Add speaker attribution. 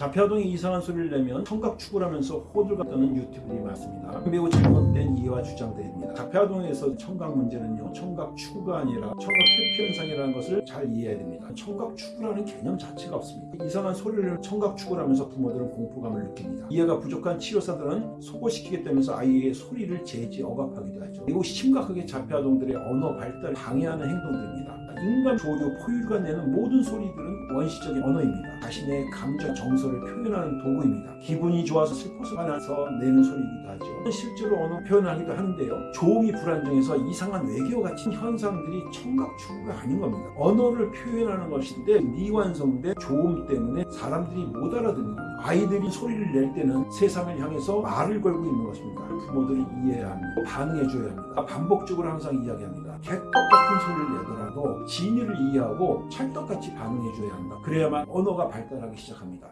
Speaker 1: 자폐아동이 이상한 소리를 내면 청각 추구하면서 호들갑 떠는 유튜브들이 많습니다. 매우 잘못된 이해와 주장들입니다. 자폐아동에서 청각 문제는요. 청각 추구가 아니라 청각 퇴폐 현상이라는 것을 잘 이해해야 됩니다. 청각 추구라는 개념 자체가 없습니다. 이상한 소리를 청각 추구를 하면서 부모들은 공포감을 느낍니다. 이해가 부족한 치료사들은 소고시키게 되면서 아이의 소리를 제지 억압하기도 하죠. 그리고 심각하게 자폐아동들의 언어 발달을 방해하는 행동들입니다. 인간 조류, 포유류가 내는 모든 소리들은 원시적인 언어입니다. 자신의 감정, 정서를 표현하는 도구입니다. 기분이 좋아서 슬퍼서 화나서 내는 소리이기도 하죠. 실제로 언어 표현하기도 하는데요. 조음이 불안정해서 이상한 외계어 같은 현상들이 청각 추구가 아닌 겁니다. 언어를 표현하는 것인데 미완성된 조음 때문에 사람들이 못 알아듣는 겁니다. 아이들이 소리를 낼 때는 세상을 향해서 말을 걸고 있는 것입니다. 부모들이 이해해야 합니다. 반응해줘야 합니다. 반복적으로 항상 이야기합니다. 개떡 같은 소리를 내더라도 진위를 이해하고 찰떡같이 반응해 줘야 한다. 그래야만 언어가 발달하기 시작합니다.